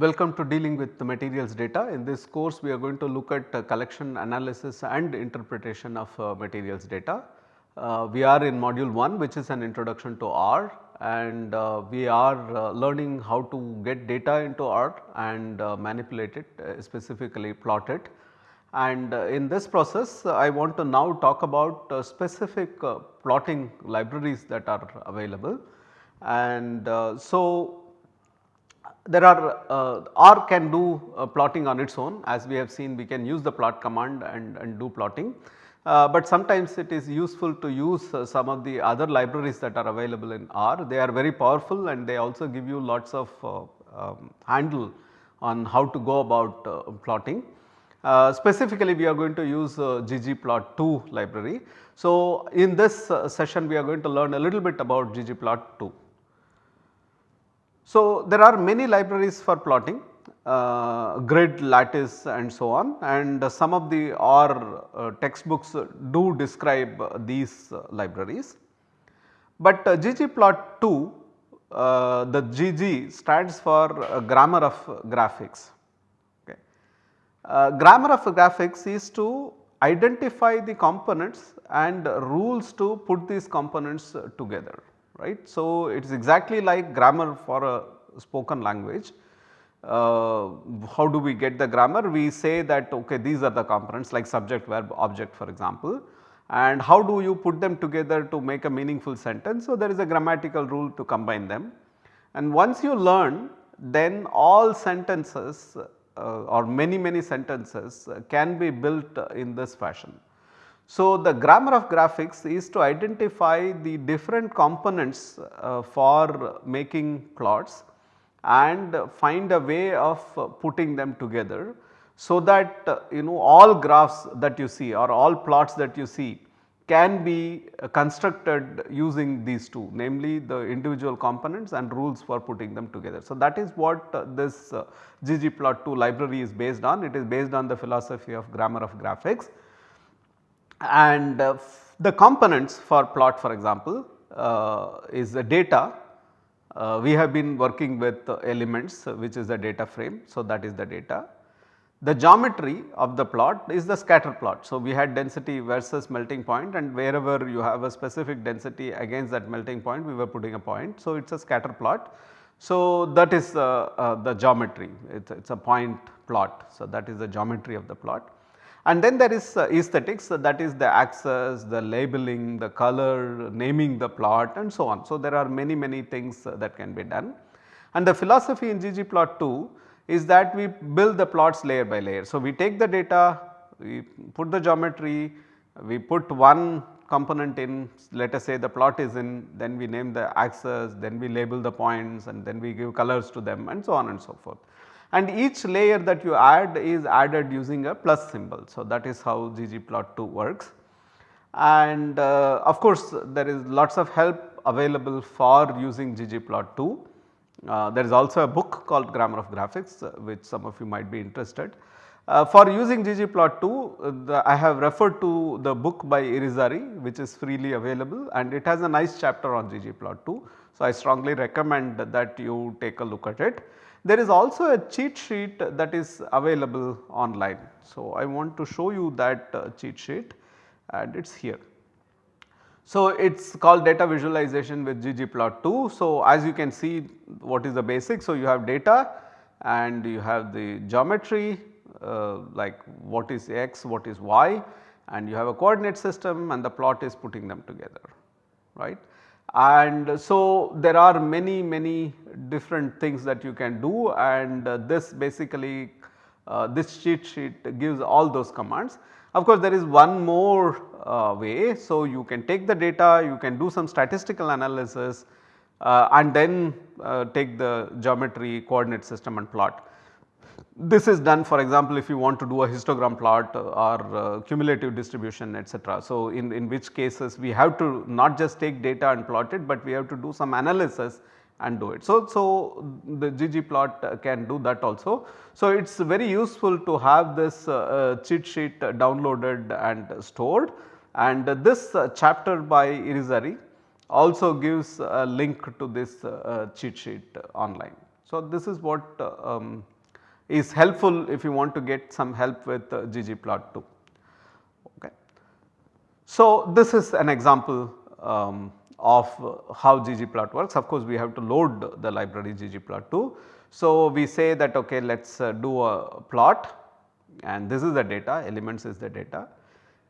Welcome to dealing with the materials data. In this course we are going to look at uh, collection analysis and interpretation of uh, materials data. Uh, we are in module 1 which is an introduction to R and uh, we are uh, learning how to get data into R and manipulate it specifically plot it. And in this process I want to now talk about specific plotting libraries that are available. And so there are uh, R can do uh, plotting on its own as we have seen we can use the plot command and, and do plotting. Uh, but sometimes it is useful to use uh, some of the other libraries that are available in R. They are very powerful and they also give you lots of uh, um, handle on how to go about uh, plotting. specifically we are going to use ggplot2 library. So in this session we are going to learn a little bit about ggplot2. So, there are many libraries for plotting uh, grid, lattice and so on and uh, some of the R uh, textbooks do describe these uh, libraries. But uh, ggplot2 uh, the GG stands for grammar of graphics. Okay. grammar of graphics is to identify the components and rules to put these components together right. So, it is exactly like grammar for a spoken language. Uh, how do we get the grammar? We say that okay these are the components like subject verb object for example and how do you put them together to make a meaningful sentence. So, there is a grammatical rule to combine them and once you learn then all sentences uh, or many many sentences can be built in this fashion. So, the grammar of graphics is to identify the different components uh, for making plots and find a way of putting them together. So, that uh, you know all graphs that you see or all plots that you see can be constructed using these two namely the individual components and rules for putting them together. So, that is what uh, this uh, ggplot2 library is based on it is based on the philosophy of grammar of graphics and uh, the components for plot for example uh, is the data. Uh, we have been working with elements which is the data frame. So, that is the data. The geometry of the plot is the scatter plot. So, we had density versus melting point and wherever you have a specific density against that melting point we were putting a point. So, it is a scatter plot. So, that is uh, uh, the geometry it is a point plot. So, that is the geometry of the plot. And then there is uh, aesthetics that is the axis, the labeling, the color, naming the plot and so on. So, there are many many things uh, that can be done. And the philosophy in ggplot2 is that we build the plots layer by layer. So, we take the data, we put the geometry, we put one component in let us say the plot is in then we name the axis, then we label the points and then we give colors to them and so on and so forth and each layer that you add is added using a plus symbol. So, that is how ggplot2 works and uh, of course, there is lots of help available for using ggplot2. Uh, there is also a book called grammar of graphics uh, which some of you might be interested. Uh, for using ggplot2 uh, I have referred to the book by Irizarry which is freely available and it has a nice chapter on ggplot2. So, I strongly recommend that you take a look at it. There is also a cheat sheet that is available online. So, I want to show you that uh, cheat sheet and it is here. So, it is called data visualization with ggplot2. So, as you can see what is the basic. So, you have data and you have the geometry uh, like what is x, what is y and you have a coordinate system and the plot is putting them together right. And so, there are many many different things that you can do and uh, this basically uh, this cheat sheet gives all those commands. Of course, there is one more uh, way. So, you can take the data, you can do some statistical analysis uh, and then uh, take the geometry coordinate system and plot. This is done for example, if you want to do a histogram plot or uh, cumulative distribution etc. So, in, in which cases we have to not just take data and plot it, but we have to do some analysis and do it. So, so the ggplot can do that also. So, it is very useful to have this uh, uh, cheat sheet downloaded and stored and this uh, chapter by Irizarry also gives a link to this uh, cheat sheet online. So, this is what uh, um, is helpful if you want to get some help with uh, ggplot2. Okay. So, this is an example um, of how ggplot works. Of course, we have to load the library ggplot2. So, we say that okay let us uh, do a plot and this is the data elements is the data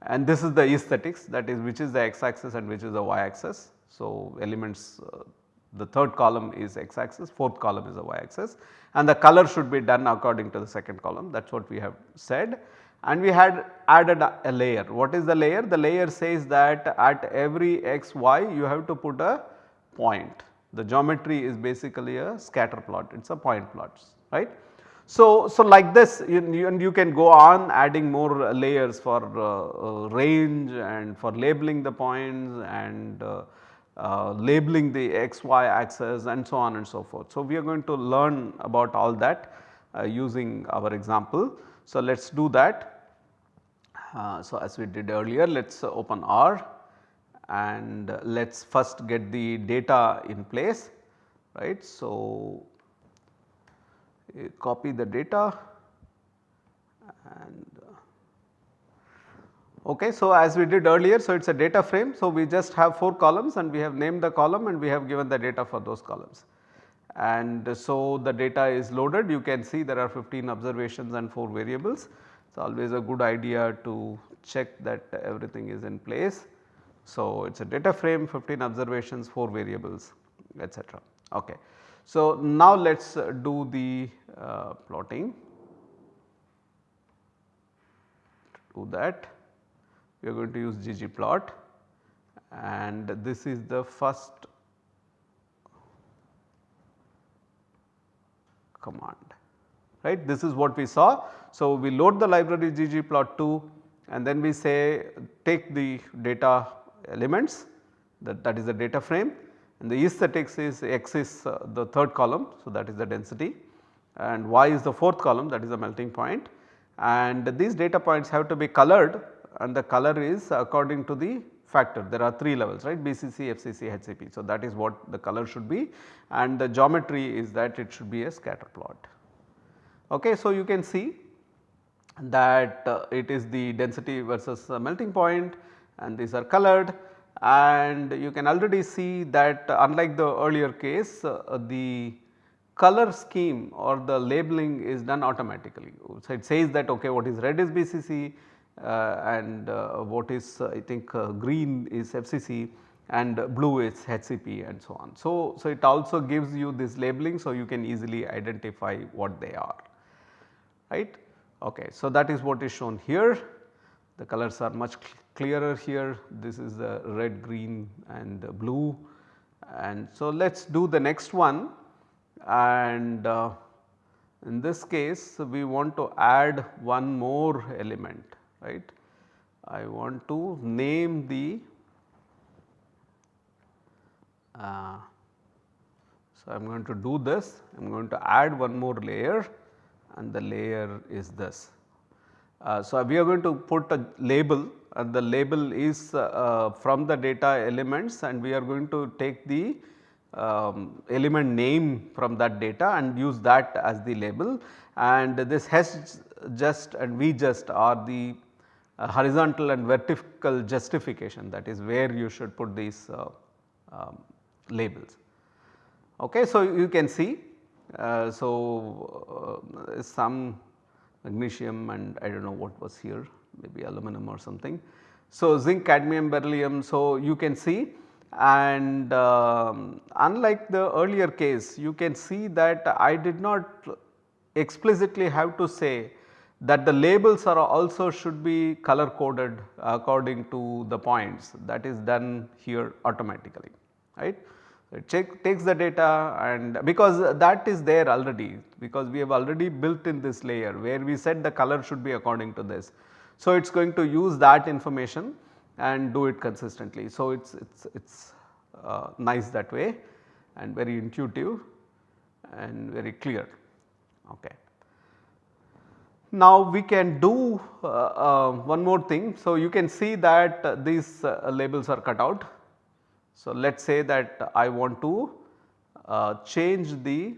and this is the aesthetics that is which is the x axis and which is the y axis. So, elements uh, the third column is x axis, fourth column is the y axis and the color should be done according to the second column that is what we have said. And we had added a, layer. What is the layer? The layer says that at every x y you have to put a point. The geometry is basically a scatter plot, it is a point plots right. So, so like this you, you, and you can go on adding more layers for uh, uh, range and for labeling the points and uh, uh, labeling the x y axis and so on and so forth. So, we are going to learn about all that uh, using our example. So, let us do that. Uh, so, as we did earlier let us open R and let us first get the data in place right. So, copy the data and Okay, so as we did earlier, so it is a data frame. So, we just have 4 columns and we have named the column and we have given the data for those columns. And so, the data is loaded you can see there are 15 observations and 4 variables. It is always a good idea to check that everything is in place. So, it is a data frame 15 observations 4 variables etc. Okay. So, now let us do the uh, plotting do that we are going to use ggplot and this is the first command right this is what we saw. So, we load the library ggplot2 and then we say take the data elements that, that is the data frame and the aesthetics is x is uh, the third column. So, that is the density and y is the fourth column that is the melting point and these data points have to be colored and the color is according to the factor there are 3 levels right BCC, FCC, HCP. So, that is what the color should be and the geometry is that it should be a scatter plot. Okay, so, you can see that uh, it is the density versus melting point and these are colored and you can already see that unlike the earlier case uh, the color scheme or the labeling is done automatically. So, it says that okay what is red is BCC, uh, and uh, what is uh, I think green is FCC and blue is HCP and so on. So, so it also gives you this labeling so you can easily identify what they are right. Okay. So, that is what is shown here the colors are much clearer here this is the red, green and blue and so let us do the next one and uh, in this case we want to add one more element right. I want to name the uh, so I am going to do this I am going to add one more layer and the layer is this. Uh, so, we are going to put a label and the label is uh, from the data elements and we are going to take the um, element name from that data and use that as the label and this has just and we just are the horizontal and vertical justification that is where you should put these uh, um, labels. Okay, so, you can see uh, so uh, some magnesium and I do not know what was here maybe aluminum or something. So, zinc, cadmium, beryllium. So, you can see and um, unlike the earlier case you can see that I did not explicitly have to say that the labels are also should be color coded according to the points that is done here automatically right. It check, takes the data and because that is there already because we have already built in this layer where we said the color should be according to this. So, it is going to use that information and do it consistently. So, it is it's, it's uh, nice that way and very intuitive and very clear. Okay. Now we can do uh, uh, one more thing. So you can see that uh, these labels are cut out. So let us say that I want to uh, change the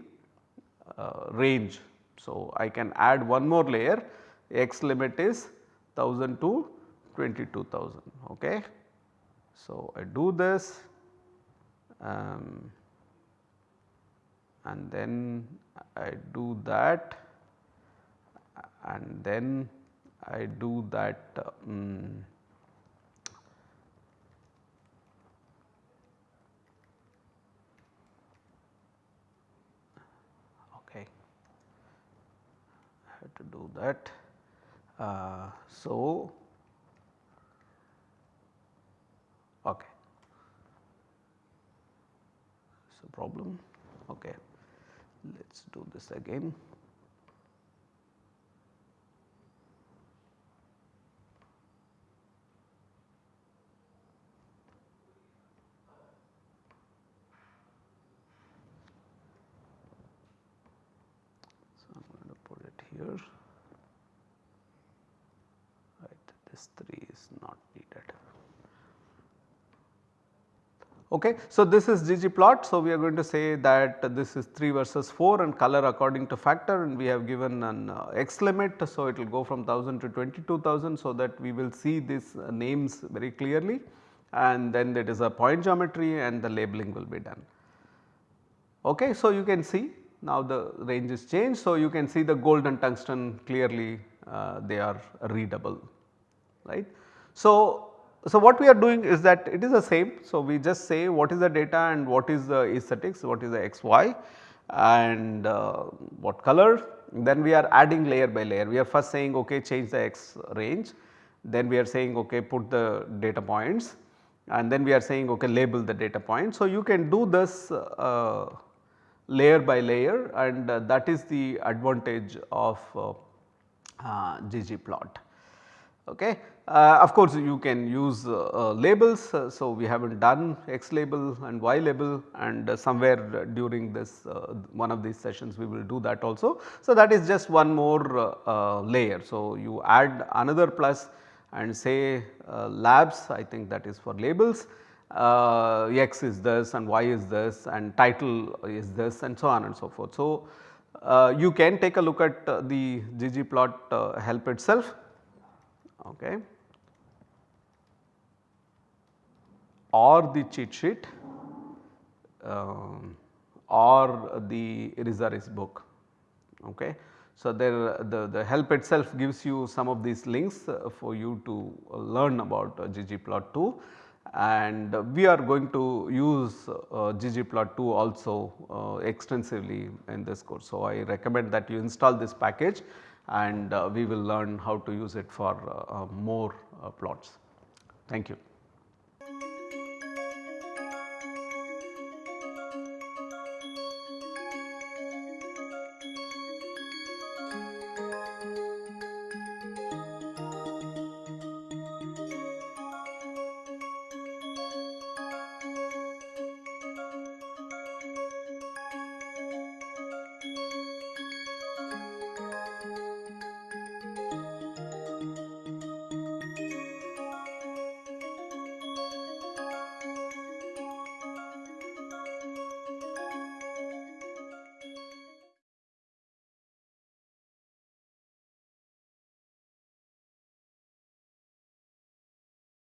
uh, range. So, I can add one more layer x limit is 1000 to 22,000 ok. So, I do this um, and then I do that and then I do that um, okay I have to do that. Uh, so, okay. So, problem okay. Let us do this again. here this 3 is not needed. Okay. So, this is ggplot. So, we are going to say that this is 3 versus 4 and color according to factor and we have given an uh, x limit. So, it will go from 1000 to 22,000 so that we will see these uh, names very clearly and then it is a point geometry and the labeling will be done. Okay. So, you can see now the range is changed. So, you can see the gold and tungsten clearly uh, they are readable right. So, so what we are doing is that it is the same. So, we just say what is the data and what is the aesthetics, what is the xy and uh, what color then we are adding layer by layer. We are first saying okay change the x range then we are saying okay put the data points and then we are saying okay label the data point. So, you can do this uh, layer by layer and uh, that is the advantage of uh, uh, ggplot. Okay. Uh, of course, you can use uh, uh, labels. so, we have not done x label and y label and somewhere during this one of these sessions we will do that also. So, that is just one more layer. So, you add another plus and say labs I think that is for labels uh, x is this and y is this and title is this and so on and so forth. So, uh, you can take a look at uh, the ggplot uh, help itself okay, or the cheat sheet um, or the Irizarry's book. Okay. So, there the, the help itself gives you some of these links uh, for you to learn about uh, ggplot2 and we are going to use uh, ggplot2 also extensively in this course. So, I recommend that you install this package and we will learn how to use it for more plots. Thank you.